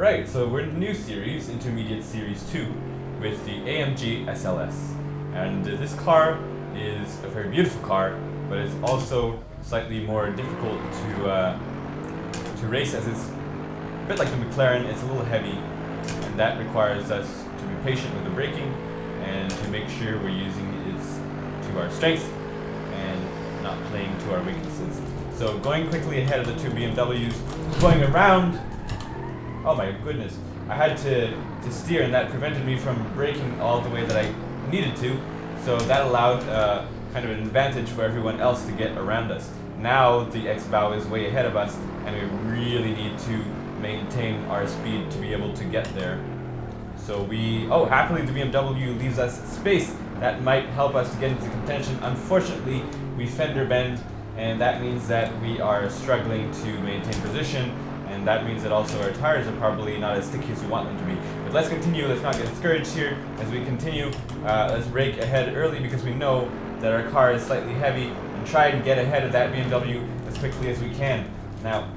Right, so we're in the new series, Intermediate Series 2, with the AMG SLS. And uh, this car is a very beautiful car, but it's also slightly more difficult to uh, to race as it's a bit like the McLaren, it's a little heavy, and that requires us to be patient with the braking and to make sure we're using it to our strengths and not playing to our weaknesses. So going quickly ahead of the two BMWs, going around, oh my goodness, I had to, to steer and that prevented me from braking all the way that I needed to, so that allowed uh, kind of an advantage for everyone else to get around us. Now the X-Bow is way ahead of us and we really need to maintain our speed to be able to get there. So we, oh, happily the BMW leaves us space. That might help us to get into contention. Unfortunately, we fender bend, and that means that we are struggling to maintain position, and that means that also our tires are probably not as sticky as we want them to be. But let's continue, let's not get discouraged here. As we continue, uh, let's brake ahead early because we know that our car is slightly heavy, and try and get ahead of that BMW as quickly as we can. Now,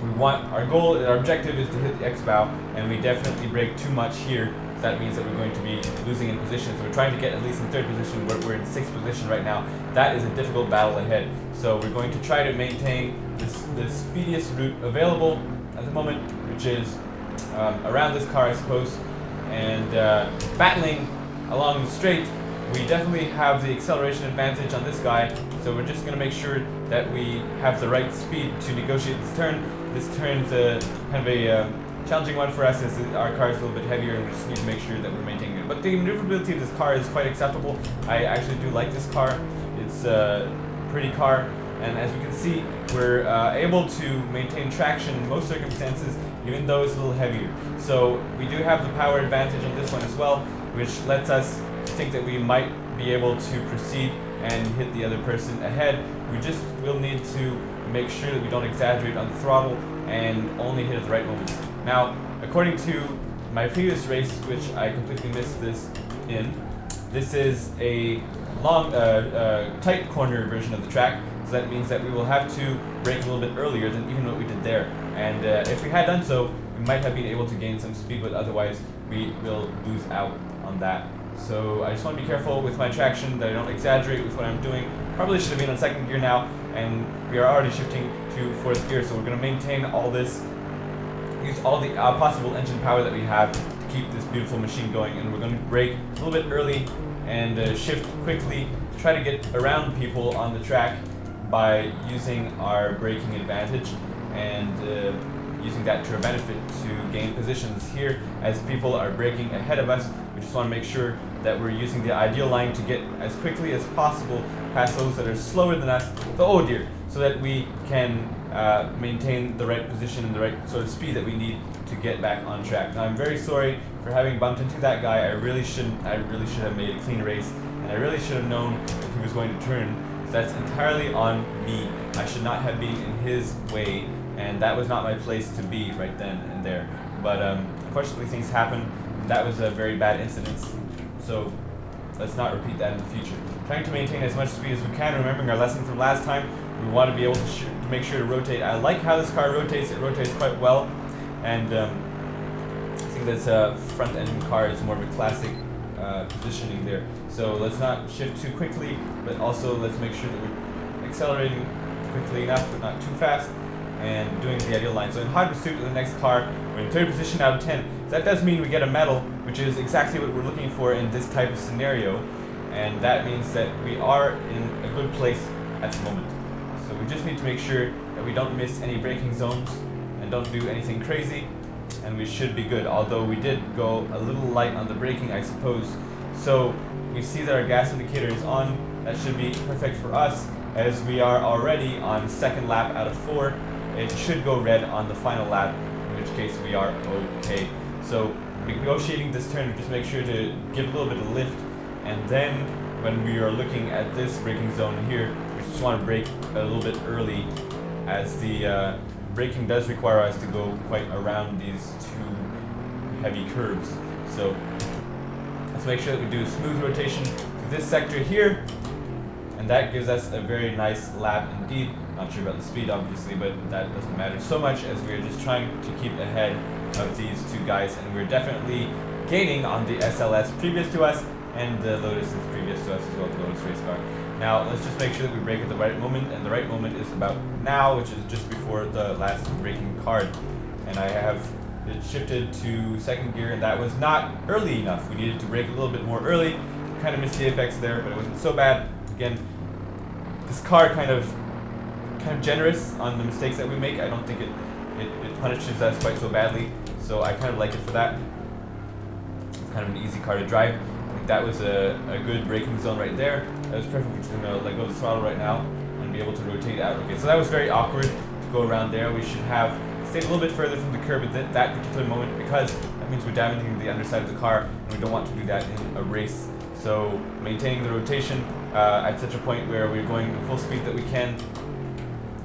we want, our goal, our objective is to hit the X-bow, and we definitely brake too much here. That means that we're going to be losing in position. So we're trying to get at least in third position. We're, we're in sixth position right now. That is a difficult battle ahead. So we're going to try to maintain this, the speediest route available at the moment, which is um, around this car, I suppose, and uh, battling along the straight. We definitely have the acceleration advantage on this guy, so we're just going to make sure that we have the right speed to negotiate this turn. This turn's a, kind of a uh, challenging one for us as our car is a little bit heavier and we just need to make sure that we're maintaining it. But the maneuverability of this car is quite acceptable. I actually do like this car. It's a pretty car and as we can see we're uh, able to maintain traction in most circumstances even though it's a little heavier. So we do have the power advantage on this one as well which lets us think that we might be able to proceed and hit the other person ahead. We just will need to make sure that we don't exaggerate on the throttle and only hit at the right moments. Now, according to my previous race, which I completely missed this in, this is a long, uh, uh, tight corner version of the track, so that means that we will have to brake a little bit earlier than even what we did there. And uh, if we had done so, we might have been able to gain some speed, but otherwise we will lose out on that. So I just want to be careful with my traction, that I don't exaggerate with what I'm doing. Probably should have been on second gear now, and we are already shifting to fourth gear, so we're going to maintain all this, use all the uh, possible engine power that we have to keep this beautiful machine going, and we're going to brake a little bit early and uh, shift quickly to try to get around people on the track by using our braking advantage and uh, using that to our benefit to gain positions here as people are braking ahead of us. We just want to make sure that we're using the ideal line to get as quickly as possible past those that are slower than us, oh dear, so that we can uh, maintain the right position and the right sort of speed that we need to get back on track. Now I'm very sorry for having bumped into that guy. I really shouldn't, I really should have made a clean race and I really should have known that he was going to turn. So that's entirely on me. I should not have been in his way and that was not my place to be right then and there. But um, unfortunately things happen. That was a very bad incident. So let's not repeat that in the future. Trying to maintain as much speed as we can, remembering our lesson from last time, we want to be able to, to make sure to rotate. I like how this car rotates, it rotates quite well, and um, I think that's a front engine car is more of a classic uh, positioning there. So let's not shift too quickly, but also let's make sure that we're accelerating quickly enough, but not too fast and doing the ideal line. So in hot pursuit of the next car, we're in third position out of 10. So that does mean we get a medal, which is exactly what we're looking for in this type of scenario. And that means that we are in a good place at the moment. We just need to make sure that we don't miss any braking zones and don't do anything crazy. And we should be good, although we did go a little light on the braking, I suppose. So we see that our gas indicator is on. That should be perfect for us, as we are already on second lap out of four it should go red on the final lap, in which case we are okay. So negotiating this turn, just make sure to give a little bit of lift, and then when we are looking at this braking zone here, just want to brake a little bit early, as the uh, braking does require us to go quite around these two heavy curves. So let's make sure that we do a smooth rotation to this sector here, and that gives us a very nice lap indeed Not sure about the speed, obviously, but that doesn't matter so much as we're just trying to keep ahead of these two guys, and we're definitely gaining on the SLS previous to us, and the Lotus is previous to us as well, the Lotus race car. Now, let's just make sure that we brake at the right moment, and the right moment is about now, which is just before the last braking card. And I have it shifted to second gear, and that was not early enough. We needed to brake a little bit more early. Kind of missed the apex there, but it wasn't so bad. Again, this car kind of kind of generous on the mistakes that we make. I don't think it, it, it punishes us quite so badly, so I kind of like it for that. It's kind of an easy car to drive. That was a, a good braking zone right there. That was perfect. We're gonna let go of the throttle right now and be able to rotate out. Okay, so that was very awkward to go around there. We should have stayed a little bit further from the curb at th that particular moment because that means we're damaging the underside of the car and we don't want to do that in a race. So maintaining the rotation uh, at such a point where we're going full speed that we can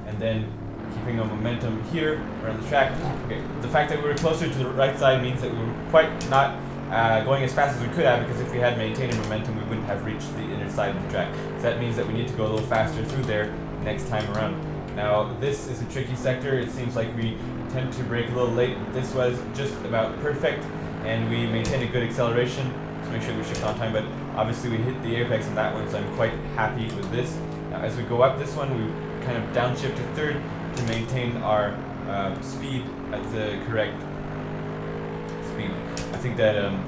and then keeping a momentum here around the track. Okay, the fact that we were closer to the right side means that we were quite not uh, going as fast as we could have because if we had maintained momentum we wouldn't have reached the inner side of the track. So that means that we need to go a little faster through there next time around. Now this is a tricky sector. It seems like we tend to brake a little late. This was just about perfect and we maintained a good acceleration. So make sure we shift on time but obviously we hit the apex on that one so I'm quite happy with this. Now as we go up this one we kind of downshift to third to maintain our uh, speed at the correct speed. I think that um,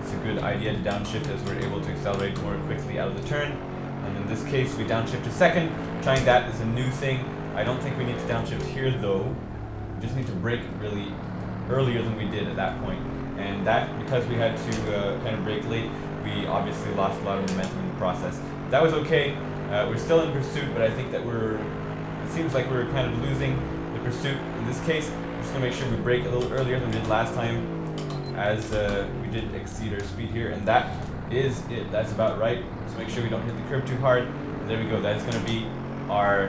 it's a good idea to downshift as we're able to accelerate more quickly out of the turn. And in this case, we downshift to second. Trying that is a new thing. I don't think we need to downshift here though. We just need to brake really earlier than we did at that point. And that, because we had to uh, kind of brake late, we obviously lost a lot of momentum in the process. That was okay. Uh, we're still in pursuit, but I think that we're, it seems like we're kind of losing the pursuit in this case. We're just gonna make sure we brake a little earlier than we did last time as uh, we did exceed our speed here, and that is it. That's about right. So make sure we don't hit the curb too hard. There we go. That is going to be our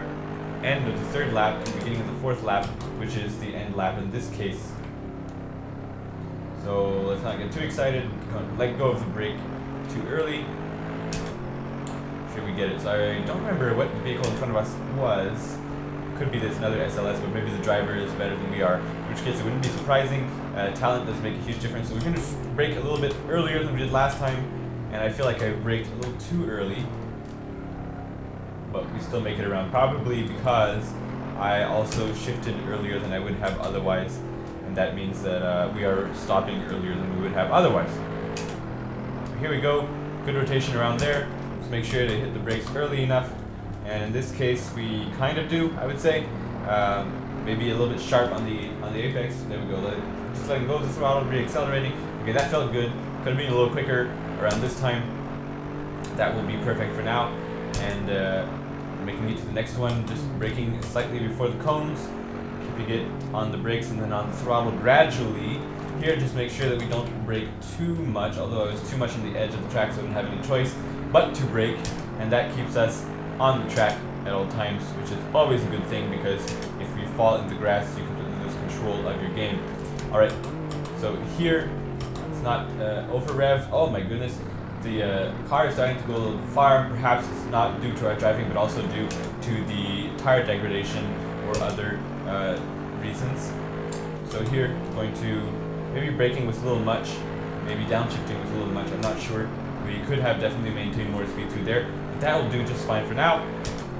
end of the third lap and beginning of the fourth lap, which is the end lap in this case. So let's not get too excited. Let go of the brake too early. Should we get it? So I don't remember what the vehicle in front of us was. Could be this another SLS, but maybe the driver is better than we are. In which case, it wouldn't be surprising. Uh, talent does make a huge difference. So we're going to brake a little bit earlier than we did last time, and I feel like I braked a little too early. But we still make it around, probably because I also shifted earlier than I would have otherwise, and that means that uh, we are stopping earlier than we would have otherwise. Here we go, good rotation around there. Just make sure to hit the brakes early enough, and in this case we kind of do, I would say. Um, maybe a little bit sharp on the on the apex. There we go. Let, just letting go of the throttle, re-accelerating. Okay, that felt good. Could have been a little quicker around this time. That will be perfect for now. And uh, making it to the next one, just braking slightly before the cones, keeping it on the brakes and then on the throttle gradually. Here, just make sure that we don't brake too much, although I was too much on the edge of the track, so I didn't have any choice but to brake, and that keeps us on the track at all times, which is always a good thing because if you fall in the grass, you completely lose control of your game. Alright, so here, it's not uh, over rev. Oh my goodness, the uh, car is starting to go a little far. Perhaps it's not due to our driving, but also due to the tire degradation or other uh, reasons. So here, going to, maybe braking was a little much, maybe downshifting was a little much, I'm not sure. We could have definitely maintained more speed through there, but that will do just fine for now.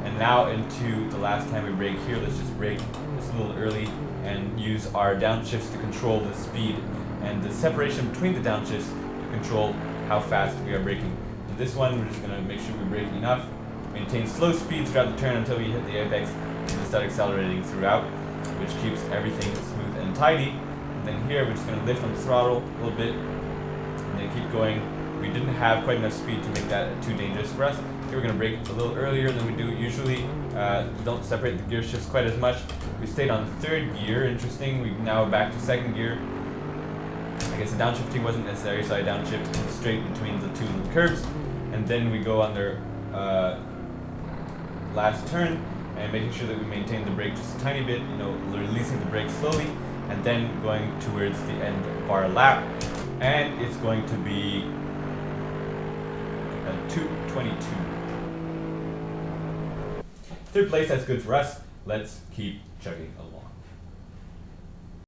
And now into the last time we brake here, let's just brake just a little early and use our downshifts to control the speed and the separation between the downshifts to control how fast we are braking. In this one, we're just going to make sure we brake enough, maintain slow speed throughout the turn until we hit the apex, and then start accelerating throughout, which keeps everything smooth and tidy. And then here, we're just going to lift on the throttle a little bit, and then keep going. We didn't have quite enough speed to make that too dangerous for us. Here we're going to brake a little earlier than we do usually. Uh, don't separate the gear shifts quite as much. We stayed on third gear, interesting. We now back to second gear. I guess the downshifting wasn't necessary, so I downshifted straight between the two curves. And then we go on their uh, last turn and making sure that we maintain the brake just a tiny bit, you know, releasing the brake slowly, and then going towards the end of our lap. And it's going to be Uh, a 222. third place, that's good for us. Let's keep chugging along.